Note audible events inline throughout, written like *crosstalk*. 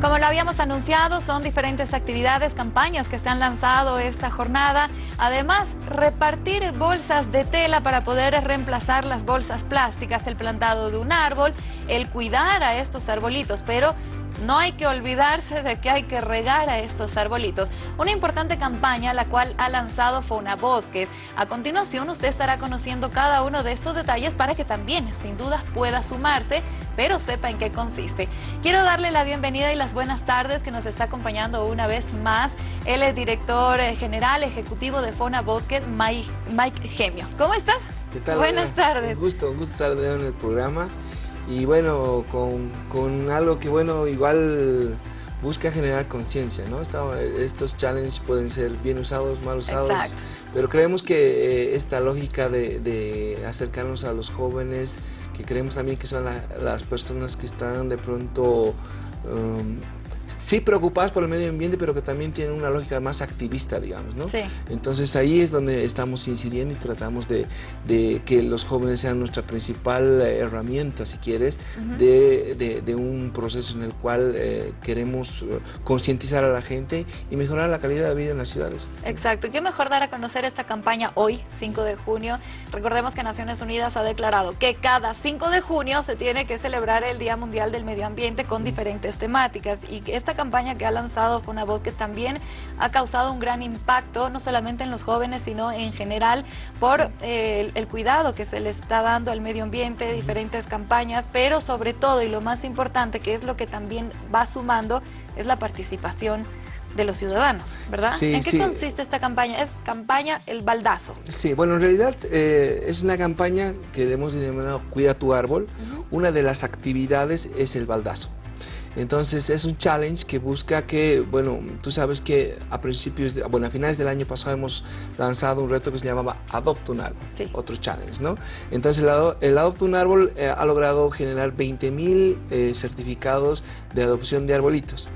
Como lo habíamos anunciado, son diferentes actividades, campañas que se han lanzado esta jornada. Además, repartir bolsas de tela para poder reemplazar las bolsas plásticas, el plantado de un árbol, el cuidar a estos arbolitos, pero no hay que olvidarse de que hay que regar a estos arbolitos. Una importante campaña la cual ha lanzado Fauna Bosques. A continuación usted estará conociendo cada uno de estos detalles para que también sin duda pueda sumarse pero sepa en qué consiste. Quiero darle la bienvenida y las buenas tardes que nos está acompañando una vez más. Él es director eh, general ejecutivo de Fauna Bosques, Mike, Gemio. ¿Cómo estás? ¿Qué tal? Buenas tardes. Un gusto, un gusto estar en el programa y bueno, con, algo que bueno, igual busca generar conciencia, ¿no? Estos challenges pueden ser bien usados, mal usados, pero creemos que eh, esta lógica de, acercarnos a los jóvenes, que creemos también que son las personas que están de pronto um, sí preocupadas por el medio ambiente, pero que también tienen una lógica más activista, digamos, ¿no? Sí. Entonces ahí es donde estamos incidiendo y tratamos de, que los jóvenes sean nuestra principal herramienta, si quieres, de, un proceso en el cual eh, queremos eh, concientizar a la gente y mejorar la calidad de vida en las ciudades. Exacto, qué mejor dar a conocer esta campaña hoy, 5 de junio. Recordemos que Naciones Unidas ha declarado que cada 5 de junio se tiene que celebrar el Día Mundial del Medio Ambiente con diferentes temáticas y que esta campaña que ha lanzado voz que también ha causado un gran impacto, no solamente en los jóvenes, sino en general por eh, el, cuidado que se le está dando al medio ambiente, diferentes campañas, pero sobre todo y lo más importante, que es lo que también va sumando, es la participación de los ciudadanos, ¿verdad? ¿En qué consiste esta campaña? Es campaña El Baldazo. Sí, bueno, en realidad eh, es una campaña que hemos denominado Cuida tu árbol. Una de las actividades es el baldazo. Entonces es un challenge que busca que, bueno, tú sabes que a principios, de, bueno, a finales del año pasado hemos lanzado un reto que se llamaba Adopta un árbol, otro challenge, ¿no? Entonces el, Adopta un árbol eh, ha logrado generar 20 mil eh, certificados de adopción de arbolitos.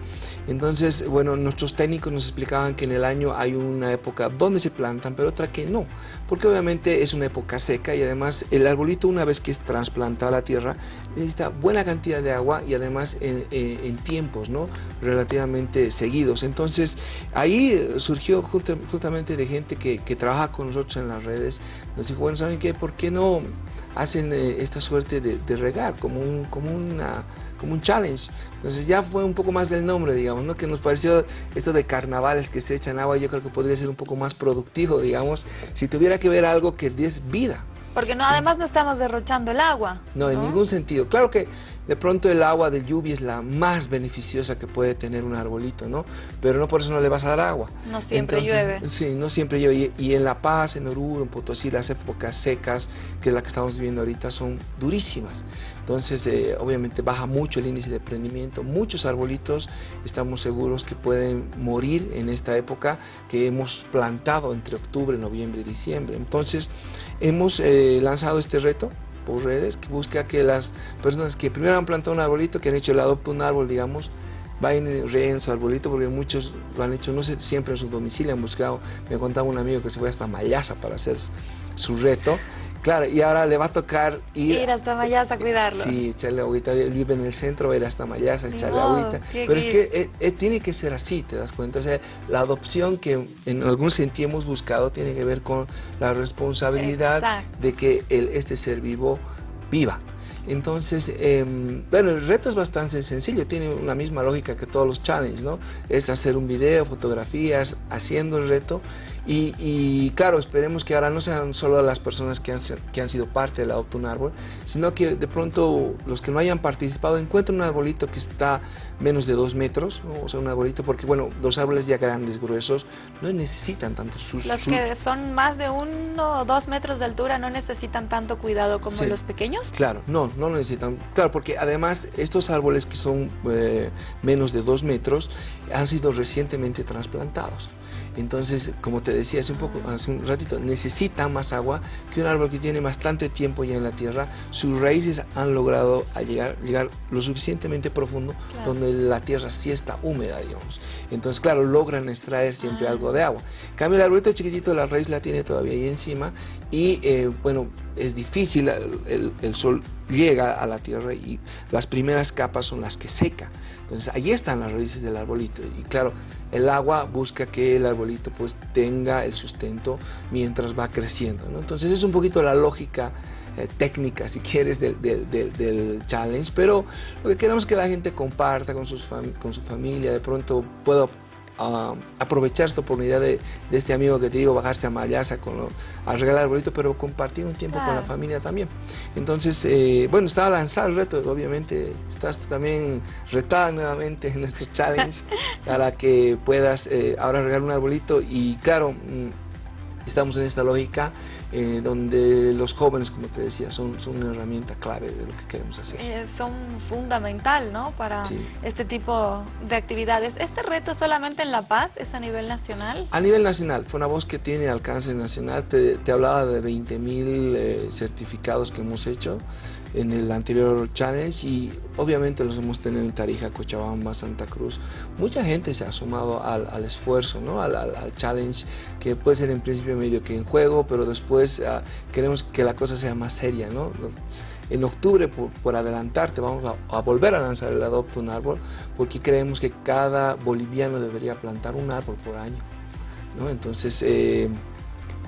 Entonces, bueno, nuestros técnicos nos explicaban que en el año hay una época donde se plantan, pero otra que no, porque obviamente es una época seca y además el arbolito una vez que es trasplantado a la tierra necesita buena cantidad de agua y además en, tiempos ¿no? relativamente seguidos. Entonces, ahí surgió justamente de gente que, trabaja con nosotros en las redes, nos dijo, bueno, ¿saben qué? ¿Por qué no hacen eh, esta suerte de, de regar como, un, como una como un challenge. Entonces ya fue un poco más del nombre, digamos, ¿no? Que nos pareció esto de carnavales que se echan agua, yo creo que podría ser un poco más productivo, digamos, si tuviera que ver algo que des vida. Porque no, además no estamos derrochando el agua. No, en ningún sentido. Claro que de pronto el agua de lluvia es la más beneficiosa que puede tener un arbolito, ¿no? Pero no por eso no le vas a dar agua. No siempre llueve. Sí, no siempre llueve. Y, en La Paz, en Oruro, en Potosí, las épocas secas, que es la que estamos viviendo ahorita, son durísimas. Entonces, eh, obviamente baja mucho el índice de prendimiento. Muchos arbolitos estamos seguros que pueden morir en esta época que hemos plantado entre octubre, noviembre y diciembre. Entonces, hemos eh, lanzado este reto por redes que busca que las personas que primero han plantado un arbolito, que han hecho el adopto un árbol, digamos, vayan y su arbolito, porque muchos lo han hecho, no sé, siempre en su domicilio, han buscado, me contaba un amigo que se fue hasta Mayasa para hacer su reto, Claro, y ahora le va a tocar ir... Ir hasta Mayasa a cuidarlo. Sí, echarle agüita. Él vive en el centro, va a ir hasta Mayasa, echarle agüita. Pero es que eh, eh, tiene que ser así, ¿te das cuenta? O sea, la adopción que en algún sentido hemos buscado tiene que ver con la responsabilidad de que el, este ser vivo viva. Entonces, em, bueno, el reto es bastante sencillo, tiene una misma lógica que todos los challenges, ¿no? Es hacer un video, fotografías, haciendo el reto y, claro, esperemos que ahora no sean solo las personas que han, que han sido parte del Adopta un Árbol, sino que de pronto los que no hayan participado encuentren un arbolito que está menos de dos metros, o sea, un arbolito, porque bueno, los árboles ya grandes, gruesos, no necesitan tanto sus... Los que son más de uno o dos metros de altura no necesitan tanto cuidado como los pequeños. Claro, no, no lo necesitan. Claro, porque además estos árboles que son eh, menos de dos metros han sido recientemente trasplantados. Entonces, como te decía hace un, poco, hace un ratito, necesita más agua que un árbol que tiene bastante tiempo ya en la tierra. Sus raíces han logrado llegar, llegar lo suficientemente profundo donde la tierra sí está húmeda, digamos. Entonces, claro, logran extraer siempre algo de agua. En cambio, el arbolito chiquitito, la raíz la tiene todavía ahí encima y, eh, bueno, es difícil, el, el, sol llega a la tierra y las primeras capas son las que seca. Entonces, ahí están las raíces del arbolito y, claro, el agua busca que el arbolito pues tenga el sustento mientras va creciendo. Entonces, es un poquito la lógica eh, técnica, si quieres, del, del, challenge, pero lo que queremos es que la gente comparta con, sus con su familia, de pronto pueda aprovechar esta oportunidad de, este amigo que te digo, bajarse a Mayasa con a regalar arbolito, pero compartir un tiempo con la familia también. Entonces, eh, bueno, estaba lanzado el reto, obviamente estás también retada nuevamente en nuestro challenge *laughs* para que puedas eh, ahora regalar un arbolito y claro, mm, estamos en esta lógica eh, donde los jóvenes, como te decía, son, son una herramienta clave de lo que queremos hacer. Eh, son fundamental, ¿no?, para este tipo de actividades. ¿Este reto solamente en La Paz es a nivel nacional? A nivel nacional, fue una voz que tiene alcance nacional. Te, te hablaba de 20 mil eh, certificados que hemos hecho en el anterior challenge y obviamente los hemos tenido en Tarija, Cochabamba, Santa Cruz. Mucha gente se ha sumado al, al esfuerzo, ¿no? Al, al, challenge que puede ser en principio medio que en juego, pero después uh, queremos que la cosa sea más seria. ¿no? en octubre, por, por adelantarte, vamos a, a, volver a lanzar el Adopta un Árbol porque creemos que cada boliviano debería plantar un árbol por año. ¿no? Entonces, eh,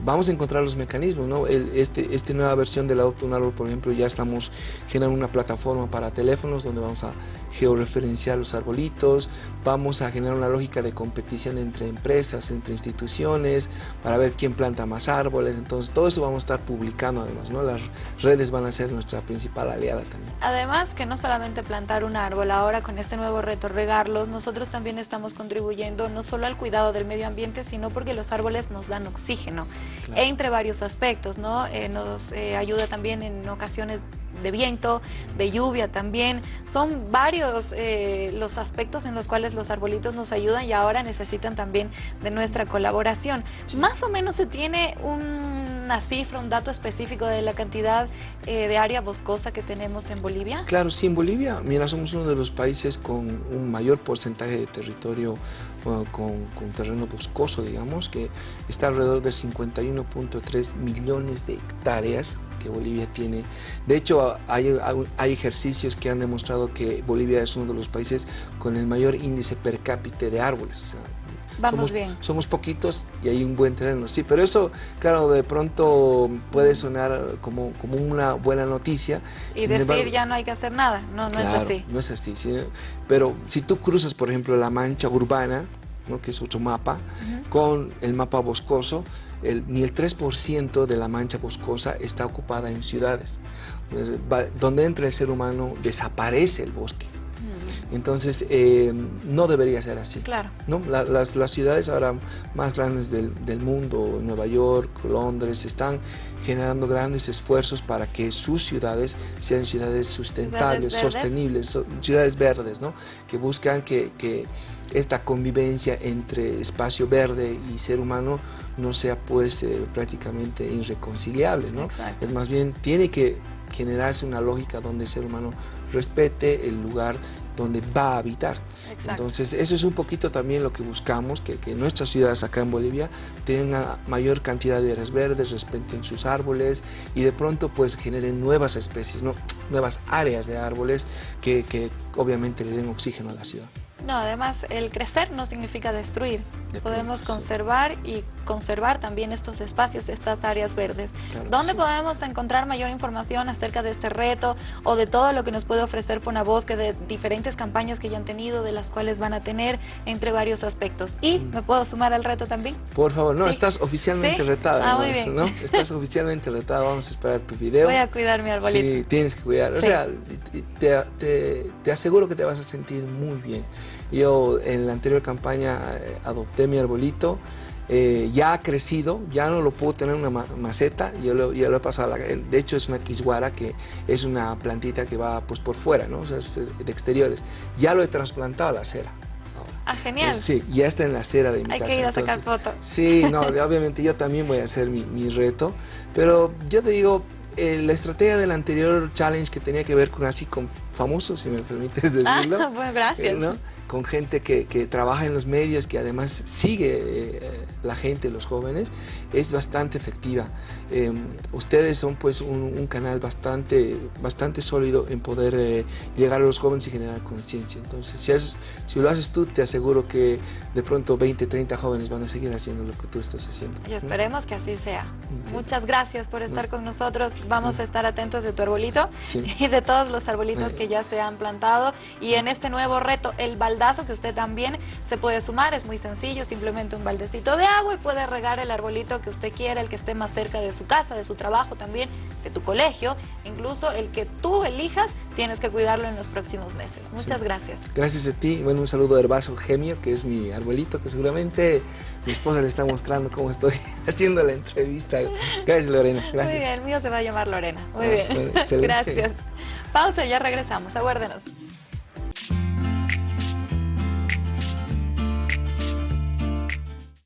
vamos a encontrar los mecanismos, ¿no? este, esta nueva versión del Adopta un Árbol, por ejemplo, ya estamos generando una plataforma para teléfonos donde vamos a georreferenciar los arbolitos, vamos a generar una lógica de competición entre empresas, entre instituciones, para ver quién planta más árboles, entonces todo eso vamos a estar publicando además, ¿no? Las redes van a ser nuestra principal aliada también. Además que no solamente plantar un árbol, ahora con este nuevo reto regarlos, nosotros también estamos contribuyendo no solo al cuidado del medio ambiente, sino porque los árboles nos dan oxígeno, entre varios aspectos, ¿no? Eh, nos eh, ayuda también en ocasiones de viento, de lluvia también. Son varios eh, los aspectos en los cuales los arbolitos nos ayudan y ahora necesitan también de nuestra colaboración. Más o menos se tiene una cifra, un dato específico de la cantidad eh, de área boscosa que tenemos en Bolivia? Claro, sí, en Bolivia, mira, somos uno de los países con un mayor porcentaje de territorio con, terreno boscoso, digamos, que está alrededor de 51.3 millones de hectáreas que Bolivia tiene. De hecho, hay, hay, ejercicios que han demostrado que Bolivia es uno de los países con el mayor índice per cápita de árboles. O sea, Vamos somos, bien. Somos poquitos y hay un buen terreno, sí, pero eso, claro, de pronto puede sonar como, como una buena noticia. Y decir ya no hay que hacer nada, no, no es así. no es así, ¿sí? pero si tú cruzas, por ejemplo, la mancha urbana, ¿no? que es otro mapa, con el mapa boscoso, el, ni el 3% de la mancha boscosa está ocupada en ciudades. donde entra el ser humano desaparece el bosque. Entonces, eh, no debería ser así. Claro. ¿no? las, las, ciudades ahora más grandes del, del, mundo, Nueva York, Londres, están generando grandes esfuerzos para que sus ciudades sean ciudades sustentables, sostenibles, ciudades verdes, ¿no? que buscan que, que esta convivencia entre espacio verde y ser humano no sea pues eh, prácticamente irreconciliable, ¿no? Es más bien, tiene que generarse una lógica donde el ser humano respete el lugar donde va a habitar. Entonces, eso es un poquito también lo que buscamos, que, que, nuestras ciudades acá en Bolivia tengan mayor cantidad de áreas verdes, respeten sus árboles y de pronto pues generen nuevas especies, ¿no? nuevas áreas de árboles que, que obviamente le den oxígeno a la ciudad. No, además el crecer no significa destruir. podemos conservar y conservar también estos espacios, estas áreas verdes. ¿Dónde podemos encontrar mayor información acerca de este reto o de todo lo que nos puede ofrecer Fonabosque, de diferentes campañas que ya han tenido, de las cuales van a tener, entre varios aspectos? ¿Y me puedo sumar al reto también? Por favor, no, estás oficialmente retada. Ah, muy bien. ¿no? *laughs* Estás oficialmente retada, vamos a esperar tu video. Voy a cuidar mi arbolito. Sí, tienes que cuidar. O sea, te, te aseguro que te vas a sentir muy bien. Yo en la anterior campaña eh, adopté mi arbolito, eh, ya ha crecido, ya no lo puedo tener en una maceta, yo lo, ya lo he pasado, de hecho es una quisguara que es una plantita que va pues por fuera, ¿no? o sea, es de exteriores. Ya lo he trasplantado a la acera. Ah, genial. sí, ya está en la acera de mi Hay casa. que ir a sacar fotos. Sí, no, obviamente yo también voy a hacer mi, mi reto, pero yo te digo, eh, la estrategia del anterior challenge que tenía que ver con así con famosos, si me permites decirlo. *laughs* Ah, bueno, gracias. ¿no? con gente que, que, trabaja en los medios, que además sigue eh, la gente, los jóvenes, es bastante efectiva. Eh, ustedes son pues un, un, canal bastante, bastante sólido en poder eh, llegar a los jóvenes y generar conciencia. Entonces, si, es, si, lo haces tú, te aseguro que de pronto 20, 30 jóvenes van a seguir haciendo lo que tú estás haciendo. Y esperemos que así sea. Sí. Muchas gracias por estar con nosotros. Vamos a estar atentos de tu arbolito sí. y de todos los arbolitos que ya se han plantado. Y en este nuevo reto, el baldazo, que usted también se puede sumar, es muy sencillo, simplemente un baldecito de agua y puede regar el arbolito que usted quiera, el que esté más cerca de su casa, de su trabajo también, de tu colegio, incluso el que tú elijas, tienes que cuidarlo en los próximos meses. Muchas sí. gracias. Gracias a ti. Bueno, un saludo a Herbaso Gemio, que es mi arbolito, que seguramente mi esposa le está mostrando cómo estoy *laughs* haciendo la entrevista. Gracias, Lorena. Gracias. Muy bien, el mío se va a llamar Lorena. Muy ah, bien. *laughs* Gracias. Pausa, ya regresamos. Aguárdenos.